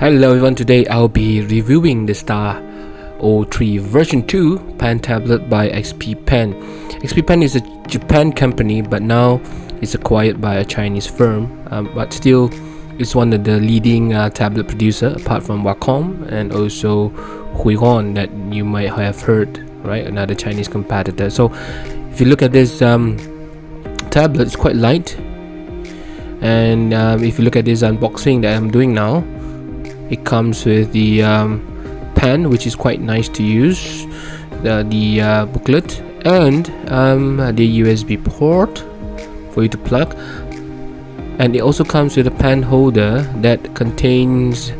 Hello everyone, today I'll be reviewing the Star O3 version 2 pen tablet by XP Pen. XP Pen is a Japan company but now it's acquired by a Chinese firm um, but still it's one of the leading uh, tablet producer apart from Wacom and also Huion that you might have heard, right? Another Chinese competitor. So if you look at this um, tablet, it's quite light and um, if you look at this unboxing that I'm doing now it comes with the um, pen which is quite nice to use the, the uh, booklet and um, the USB port for you to plug. And it also comes with a pen holder that contains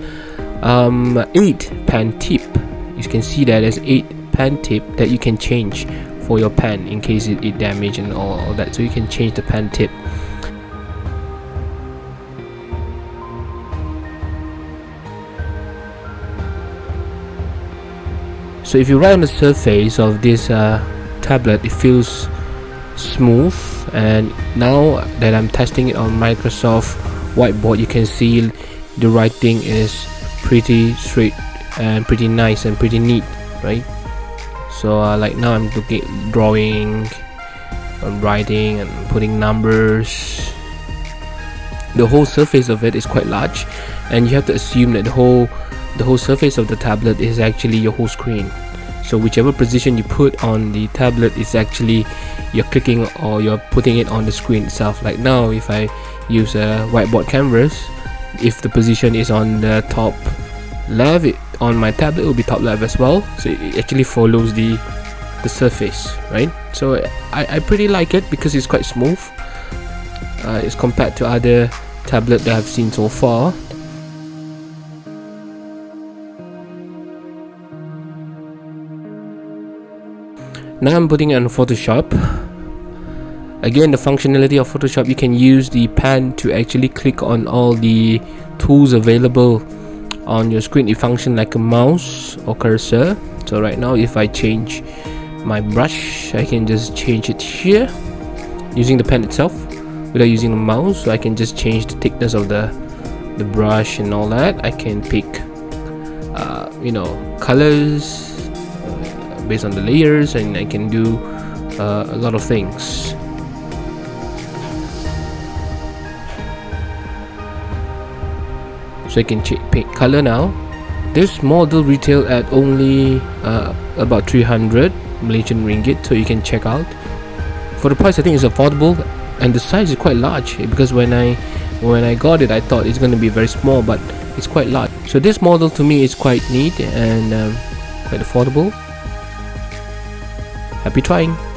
um, 8 pen tip. You can see that there's 8 pen tip that you can change for your pen in case it, it damaged and all, all that. So you can change the pen tip so if you write on the surface of this uh, tablet it feels smooth and now that I'm testing it on Microsoft whiteboard you can see the writing is pretty straight and pretty nice and pretty neat right? So uh, like now I'm looking drawing and writing and putting numbers. The whole surface of it is quite large and you have to assume that the whole the whole surface of the tablet is actually your whole screen. So whichever position you put on the tablet is actually you're clicking or you're putting it on the screen itself. Like now if I use a whiteboard canvas if the position is on the top left it, on my tablet will be top left as well. So it actually follows the the surface right? So I, I pretty like it because it's quite smooth. Uh, compared to other tablet that I've seen so far now I'm putting it on Photoshop. Again the functionality of Photoshop you can use the pen to actually click on all the tools available on your screen. It functions like a mouse or cursor. So right now if I change my brush I can just change it here using the pen itself without using the mouse. So I can just change the thickness of the the brush and all that. I can pick uh, you know colors based on the layers and I can do uh, a lot of things. So I can pick color now. This model retail at only uh, about 300 Malaysian ringgit so you can check out. For the price I think it's affordable and the size is quite large because when I when I got it I thought it's going to be very small but it's quite large. So this model to me is quite neat and um, quite affordable Happy trying!